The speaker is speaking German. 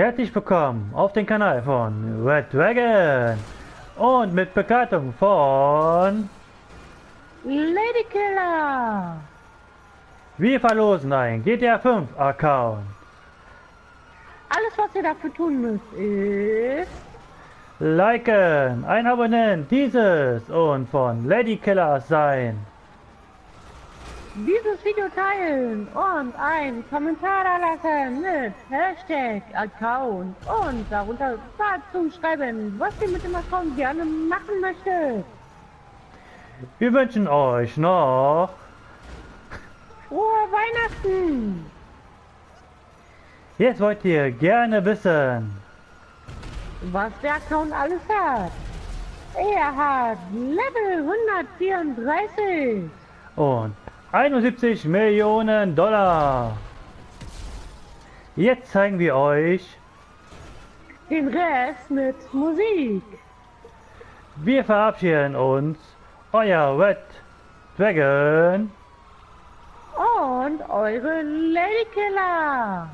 Herzlich willkommen auf den Kanal von Red Dragon und mit Begleitung von Lady Killer! Wir verlosen ein GTA 5 Account. Alles, was ihr dafür tun müsst, ist Liken, ein Abonnent dieses und von Lady Killer sein. Dieses Video teilen und einen Kommentar da lassen mit Hashtag Account und darunter dazu schreiben, was ihr mit dem Account gerne machen möchtet. Wir wünschen euch noch Frohe Weihnachten! Jetzt wollt ihr gerne wissen, Was der Account alles hat. Er hat Level 134. und 71 Millionen Dollar. Jetzt zeigen wir euch, Den Rest mit Musik. wir verabschieden uns, euer Red Dragon. Und eure Lady Killer.